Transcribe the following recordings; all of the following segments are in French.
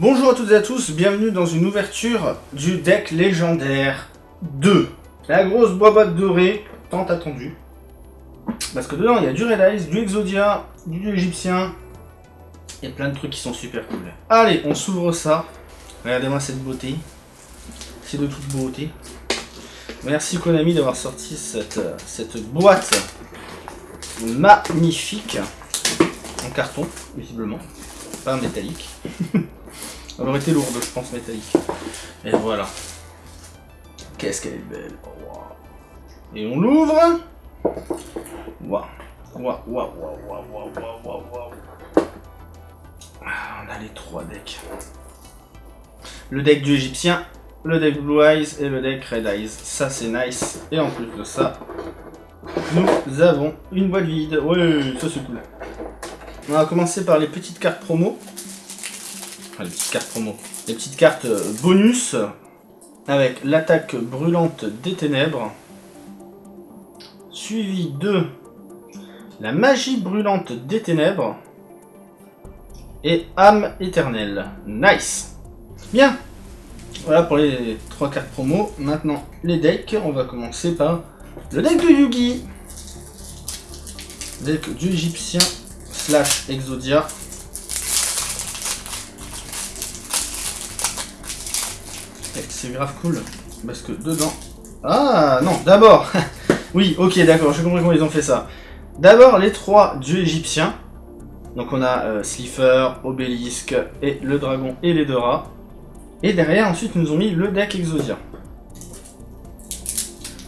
Bonjour à toutes et à tous, bienvenue dans une ouverture du deck légendaire 2. La grosse boîte dorée, tant attendue. Parce que dedans il y a du Red Eyes, du Exodia, du dieu égyptien. Il y a plein de trucs qui sont super cool. Allez, on s'ouvre ça. Regardez-moi cette beauté. C'est de toute beauté. Merci Konami d'avoir sorti cette, cette boîte magnifique en carton, visiblement, pas en métallique. Elle aurait été lourde, je pense, métallique. Et voilà. Qu'est-ce qu'elle est belle. Et on l'ouvre. Waouh, waouh, waouh, waouh, waouh, waouh, waouh. Ah, on a les trois decks. Le deck du égyptien, le deck Blue Eyes et le deck Red Eyes. Ça, c'est nice. Et en plus de ça, nous avons une boîte vide. Ouais, ça c'est cool. On va commencer par les petites cartes promo. Les petites cartes promo. Les petites cartes euh, bonus avec l'attaque brûlante des ténèbres. Suivi de la magie brûlante des ténèbres. Et âme éternelle. Nice Bien Voilà pour les trois cartes promo. Maintenant, les decks. On va commencer par le deck de Yugi. Deck du égyptien slash Exodia. C'est grave cool, parce que dedans... Ah non, d'abord Oui, ok, d'accord, je comprends comment ils ont fait ça. D'abord, les trois dieux égyptiens. Donc on a euh, Obélisque, et le dragon et les deux rats. Et derrière, ensuite, ils nous ont mis le deck Exodia.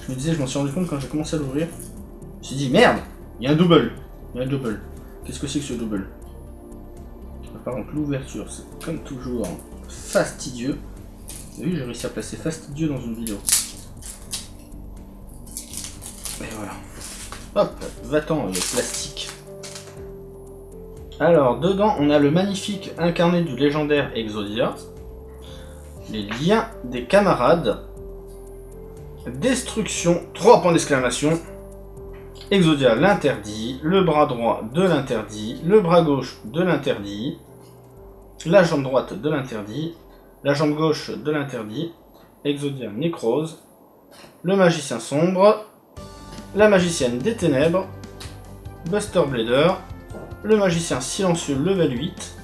Je me disais, je m'en suis rendu compte quand j'ai commencé à l'ouvrir. Je me suis dit, merde, il y a un double. Il y a un double. Qu'est-ce que c'est que ce double? Par contre, l'ouverture, c'est comme toujours fastidieux. Vu, j'ai réussi à placer fastidieux dans une vidéo. Et voilà. Hop, va-t'en, le plastique. Alors, dedans, on a le magnifique incarné du légendaire Exodia. Les liens des camarades. Destruction, 3 points d'exclamation. Exodia l'interdit, le bras droit de l'interdit, le bras gauche de l'interdit, la jambe droite de l'interdit, la jambe gauche de l'interdit, Exodia nécrose, le magicien sombre, la magicienne des ténèbres, Buster Blader, le magicien silencieux level 8,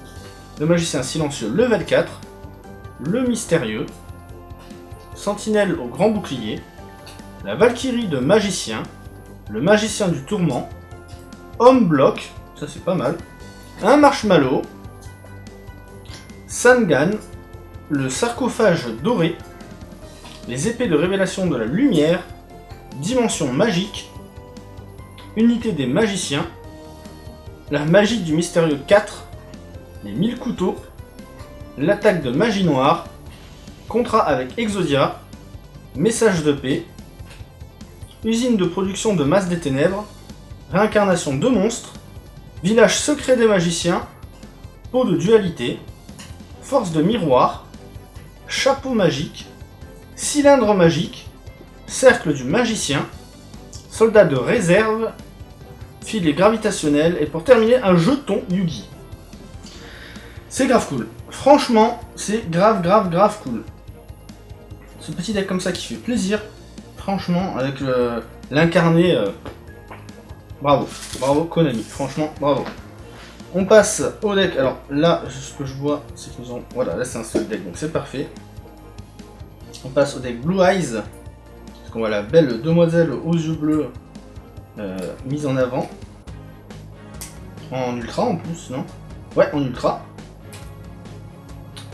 le magicien silencieux level 4, le mystérieux, sentinelle au grand bouclier, la valkyrie de magicien, le magicien du tourment, homme bloc, ça c'est pas mal, un marshmallow, Sangan, le sarcophage doré, les épées de révélation de la lumière, dimension magique, unité des magiciens, la magie du mystérieux 4, les 1000 couteaux, l'attaque de magie noire, contrat avec Exodia, message de paix, usine de production de masse des ténèbres, réincarnation de monstres, village secret des magiciens, peau de dualité, force de miroir, chapeau magique, cylindre magique, cercle du magicien, soldat de réserve, filet gravitationnel, et pour terminer, un jeton Yugi. C'est grave cool. Franchement, c'est grave, grave, grave cool. Ce petit deck comme ça qui fait plaisir, franchement, avec l'incarné, euh, bravo, bravo Konami, franchement, bravo. On passe au deck, alors là, ce que je vois, c'est qu'ils ont, voilà, là c'est un seul deck, donc c'est parfait. On passe au deck Blue Eyes, parce qu'on voit la belle demoiselle aux yeux bleus euh, mise en avant. En ultra en plus, non? Ouais, en ultra.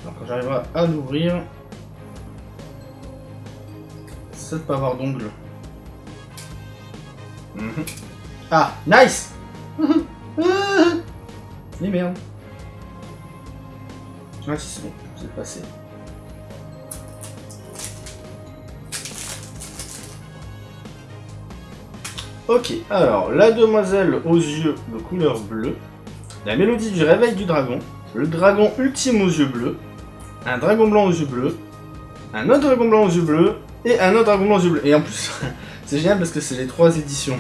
Alors quand j'arriverai à l'ouvrir, ça de pas avoir d'ongles. Mhm. Ah, nice Merde. Si c'est bon, c'est passé. Ok, alors, la demoiselle aux yeux de couleur bleue, la mélodie du réveil du dragon, le dragon ultime aux yeux bleus, un dragon blanc aux yeux bleus, un autre dragon blanc aux yeux bleus, et un autre dragon blanc aux yeux bleus. Et en plus, c'est génial parce que c'est les trois éditions.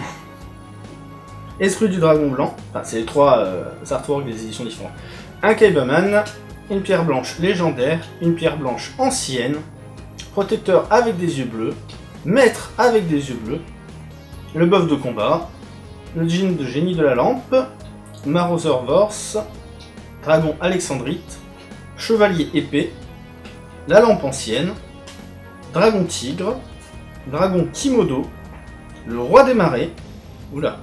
Esprit du dragon blanc, enfin c'est les trois euh, artworks des éditions différentes. Un Kaibaman, une pierre blanche légendaire, une pierre blanche ancienne, protecteur avec des yeux bleus, maître avec des yeux bleus, le buff de combat, le jean de génie de la lampe, Marauser Vorse, dragon alexandrite, chevalier épée, la lampe ancienne, dragon tigre, dragon Kimodo, le roi des marais, oula,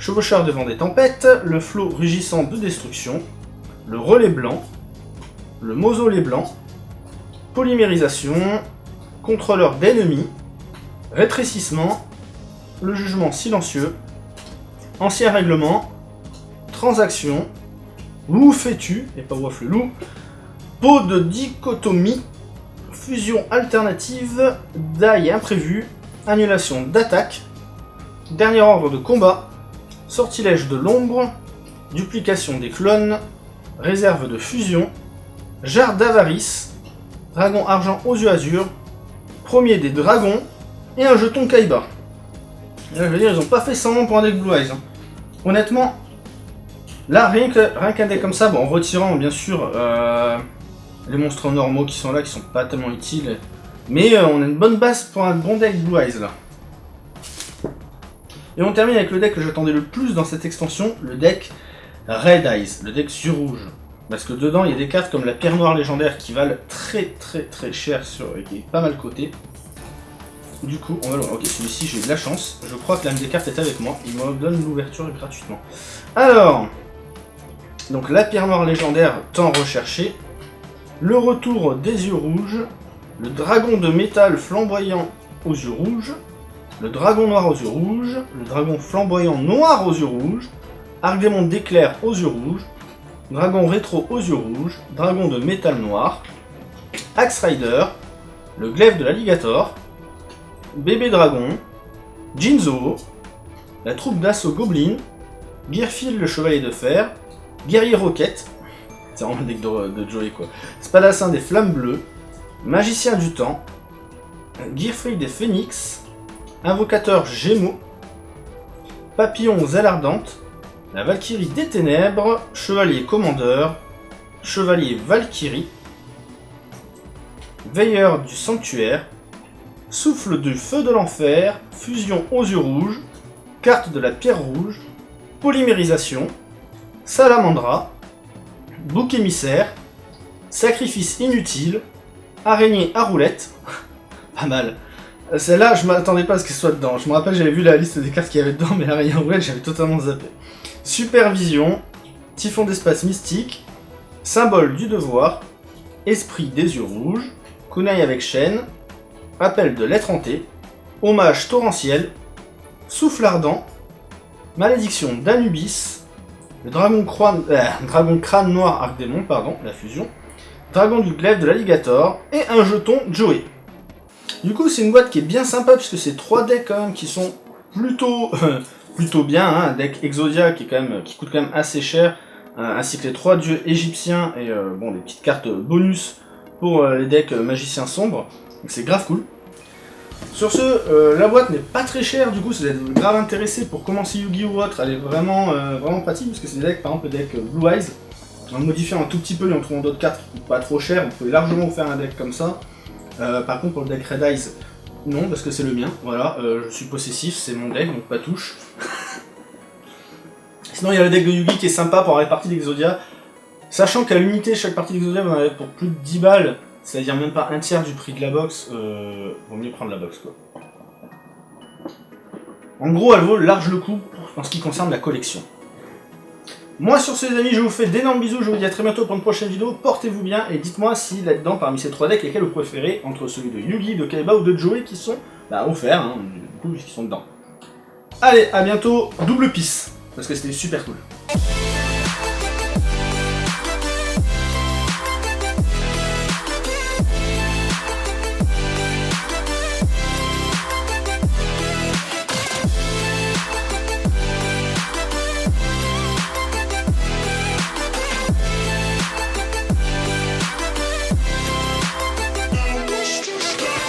chevaucheur devant des tempêtes, le flot rugissant de destruction, le relais blanc, le mausolée blanc, polymérisation, contrôleur d'ennemis, rétrécissement, le jugement silencieux, ancien règlement, transaction, loup fais-tu, et pas waffle loup, peau de dichotomie, fusion alternative, die imprévu, annulation d'attaque, dernier ordre de combat, sortilège de l'ombre, duplication des clones, réserve de fusion, jarre d'avarice, dragon argent aux yeux azur, premier des dragons, et un jeton Kaiba. je veux dire, ils ont pas fait 100 pour un deck Blue Eyes. Hein. Honnêtement, là, rien qu'un deck comme ça, bon, en retirant bien sûr euh, les monstres normaux qui sont là, qui sont pas tellement utiles, mais euh, on a une bonne base pour un bon deck Blue Eyes là. Et on termine avec le deck que j'attendais le plus dans cette extension, le deck Red Eyes, le deck sur rouge. Parce que dedans, il y a des cartes comme la pierre noire légendaire qui valent très très très cher sur, et qui est pas mal coté. Du coup, on va le voir. Ok, celui-ci, j'ai de la chance. Je crois que l'âme des cartes est avec moi. Il me donne l'ouverture gratuitement. Alors, donc la pierre noire légendaire tant recherchée. Le retour des yeux rouges. Le dragon de métal flamboyant aux yeux rouges. Le dragon noir aux yeux rouges. Le dragon flamboyant noir aux yeux rouges. Arc d'éclair aux yeux rouges. Dragon rétro aux yeux rouges, dragon de métal noir, Axe Rider, le glaive de l'alligator, bébé dragon, Jinzo, la troupe d'assaut Goblin, Gearfield le chevalier de fer, guerrier roquette, c'est vraiment de, Joey quoi, Spadassin des flammes bleues, magicien du temps, Gearfree des phénix, invocateur gémeaux, papillon aux ailes la Valkyrie des Ténèbres, Chevalier Commandeur, Chevalier Valkyrie, Veilleur du Sanctuaire, Souffle du Feu de l'Enfer, Fusion aux yeux rouges, Carte de la Pierre Rouge, Polymérisation, Salamandra, Bouc émissaire, Sacrifice inutile, Araignée à roulette, pas mal. Celle-là, je m'attendais pas à ce qu'elle soit dedans. Je me rappelle, j'avais vu la liste des cartes qu'il y avait dedans, mais l'araignée à roulette, j'avais totalement zappé. Supervision, Typhon d'espace mystique, Symbole du devoir, Esprit des yeux rouges, Kunai avec chaîne, Appel de l'être hanté, Hommage torrentiel, Souffle ardent, Malédiction d'Anubis, le dragon, crâne, euh, crâne noir arc démon, pardon, la fusion, Dragon du glaive de l'alligator, et un jeton Joey. Du coup, c'est une boîte qui est bien sympa, puisque c'est trois decks quand même qui sont plutôt plutôt bien, hein, un deck Exodia qui, quand même, qui coûte quand même assez cher, euh, ainsi que les trois dieux égyptiens et euh, bon, des petites cartes bonus pour euh, les decks magiciens sombres, donc c'est grave cool. Sur ce, la boîte n'est pas très chère, du coup, si vous êtes grave intéressé pour commencer Yugi ou autre, elle est vraiment, vraiment pratique, parce que c'est des decks, par exemple, le deck Blue Eyes, en modifiant un tout petit peu et en trouvant d'autres cartes qui coûtent pas trop cher, vous pouvez largement vous faire un deck comme ça. Par contre, pour le deck Red Eyes, non, parce que c'est le mien, voilà, euh, je suis possessif, c'est mon deck, donc pas touche. Sinon, il y a le deck de Yugi qui est sympa pour avoir les parties d'Exodia. Sachant qu'à l'unité, chaque partie d'Exodia, vous en avez pour plus de 10 balles, c'est-à-dire même pas un tiers du prix de la box, euh, vaut mieux prendre la box, quoi. En gros, elle vaut large le coup en ce qui concerne la collection. Moi sur ce les amis, je vous fais d'énormes bisous, je vous dis à très bientôt pour une prochaine vidéo, portez-vous bien et dites-moi si là-dedans, parmi ces trois decks, lesquels vous préférez, entre celui de Yugi, de Kaiba ou de Joey qui sont bah, offerts, hein, du coup, qui sont dedans. Allez, à bientôt, double pisse, parce que c'était super cool.